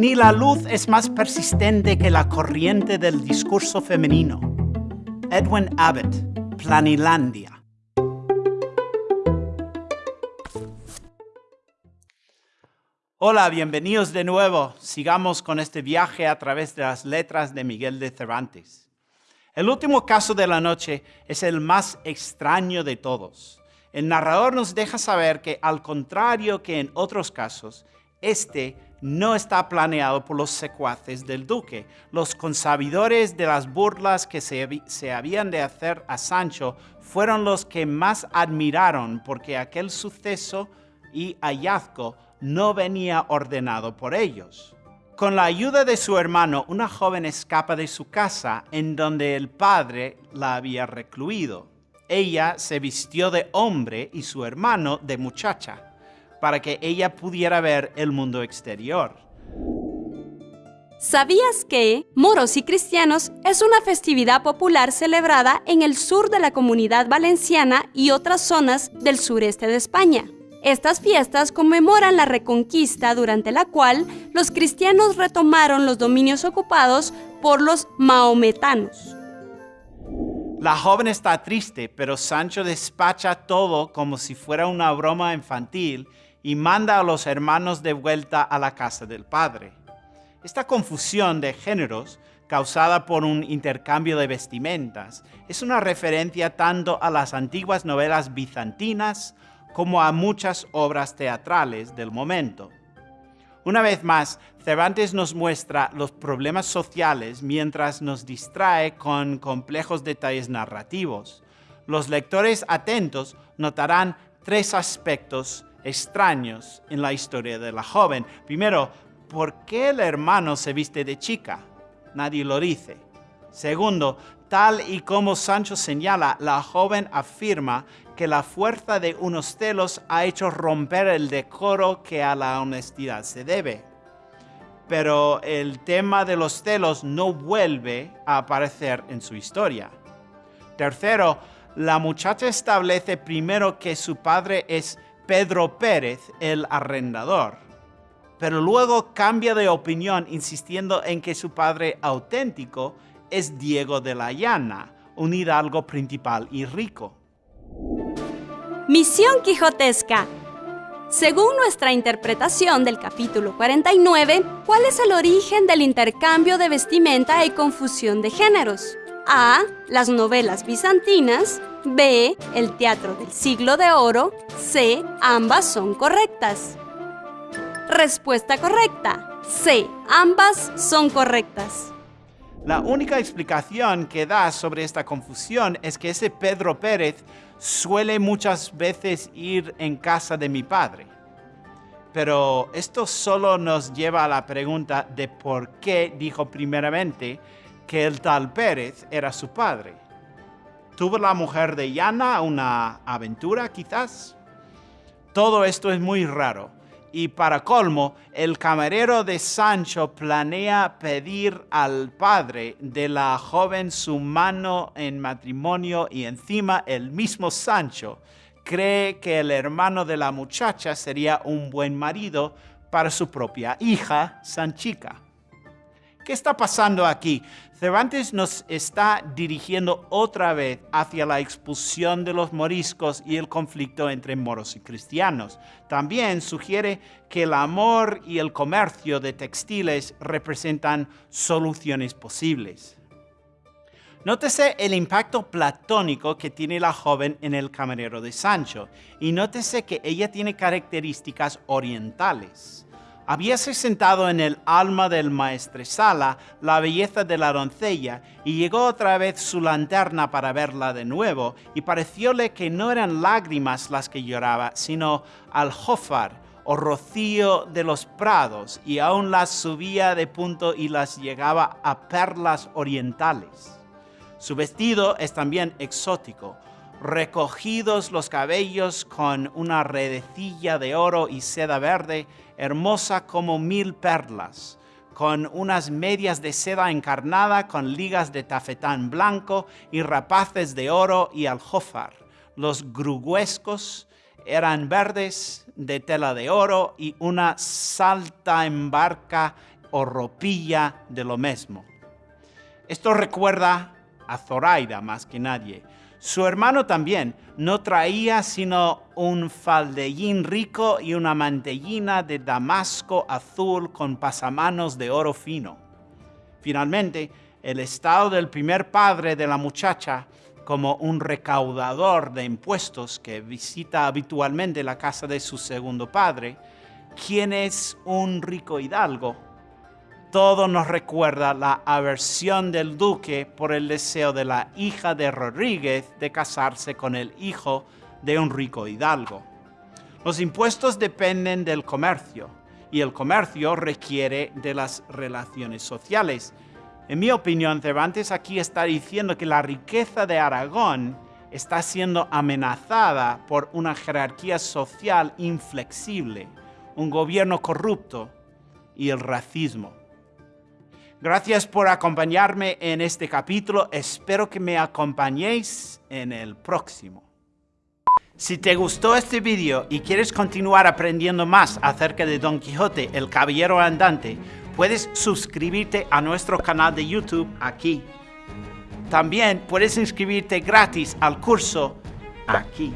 ni la luz es más persistente que la corriente del discurso femenino. Edwin Abbott, Planilandia. Hola, bienvenidos de nuevo. Sigamos con este viaje a través de las letras de Miguel de Cervantes. El último caso de la noche es el más extraño de todos. El narrador nos deja saber que, al contrario que en otros casos, este no está planeado por los secuaces del duque. Los consabidores de las burlas que se, habían de hacer a Sancho fueron los que más admiraron porque aquel suceso y hallazgo no venía ordenado por ellos. Con la ayuda de su hermano, una joven escapa de su casa en donde el padre la había recluido. Ella se vistió de hombre y su hermano de muchacha para que ella pudiera ver el mundo exterior. ¿Sabías que Moros y Cristianos es una festividad popular celebrada en el sur de la comunidad valenciana y otras zonas del sureste de España? Estas fiestas conmemoran la reconquista durante la cual los cristianos retomaron los dominios ocupados por los maometanos. La joven está triste, pero Sancho despacha todo como si fuera una broma infantil y manda a los hermanos de vuelta a la casa del padre. Esta confusión de géneros causada por un intercambio de vestimentas es una referencia tanto a las antiguas novelas bizantinas como a muchas obras teatrales del momento. Una vez más, Cervantes nos muestra los problemas sociales mientras nos distrae con complejos detalles narrativos. Los lectores atentos notarán tres aspectos extraños en la historia de la joven. Primero, ¿por qué el hermano se viste de chica? Nadie lo dice. Segundo, tal y como Sancho señala, la joven afirma que la fuerza de unos celos ha hecho romper el decoro que a la honestidad se debe. Pero el tema de los celos no vuelve a aparecer en su historia. Tercero, la muchacha establece primero que su padre es Pedro Pérez, el arrendador. Pero luego cambia de opinión insistiendo en que su padre auténtico es Diego de la Llana, un hidalgo principal y rico. Misión Quijotesca. Según nuestra interpretación del capítulo 49, ¿cuál es el origen del intercambio de vestimenta y confusión de géneros? A. Las novelas bizantinas. B. El teatro del siglo de oro. C. Ambas son correctas. Respuesta correcta. C. Ambas son correctas. La única explicación que da sobre esta confusión es que ese Pedro Pérez suele muchas veces ir en casa de mi padre. Pero esto solo nos lleva a la pregunta de por qué dijo primeramente que el tal Pérez era su padre. ¿Tuvo la mujer de Yana una aventura quizás? Todo esto es muy raro. Y para colmo, el camarero de Sancho planea pedir al padre de la joven su mano en matrimonio y encima el mismo Sancho cree que el hermano de la muchacha sería un buen marido para su propia hija, Sanchica. ¿Qué está pasando aquí? Cervantes nos está dirigiendo otra vez hacia la expulsión de los moriscos y el conflicto entre moros y cristianos. También sugiere que el amor y el comercio de textiles representan soluciones posibles. Nótese el impacto platónico que tiene la joven en el camarero de Sancho y nótese que ella tiene características orientales habíase sentado en el alma del maestresala la belleza de la doncella, y llegó otra vez su lanterna para verla de nuevo, y parecióle que no eran lágrimas las que lloraba, sino aljófar o rocío de los prados, y aún las subía de punto y las llegaba a perlas orientales. Su vestido es también exótico, recogidos los cabellos con una redecilla de oro y seda verde, hermosa como mil perlas, con unas medias de seda encarnada con ligas de tafetán blanco y rapaces de oro y aljófar. Los gruguescos eran verdes de tela de oro y una salta embarca o ropilla de lo mismo. Esto recuerda a Zoraida más que nadie. Su hermano también no traía sino un faldellín rico y una mantellina de damasco azul con pasamanos de oro fino. Finalmente, el estado del primer padre de la muchacha como un recaudador de impuestos que visita habitualmente la casa de su segundo padre, quien es un rico hidalgo, todo nos recuerda la aversión del duque por el deseo de la hija de Rodríguez de casarse con el hijo de un rico hidalgo. Los impuestos dependen del comercio y el comercio requiere de las relaciones sociales. En mi opinión, Cervantes aquí está diciendo que la riqueza de Aragón está siendo amenazada por una jerarquía social inflexible, un gobierno corrupto y el racismo. Gracias por acompañarme en este capítulo. Espero que me acompañéis en el próximo. Si te gustó este video y quieres continuar aprendiendo más acerca de Don Quijote, el Caballero Andante, puedes suscribirte a nuestro canal de YouTube aquí. También puedes inscribirte gratis al curso aquí.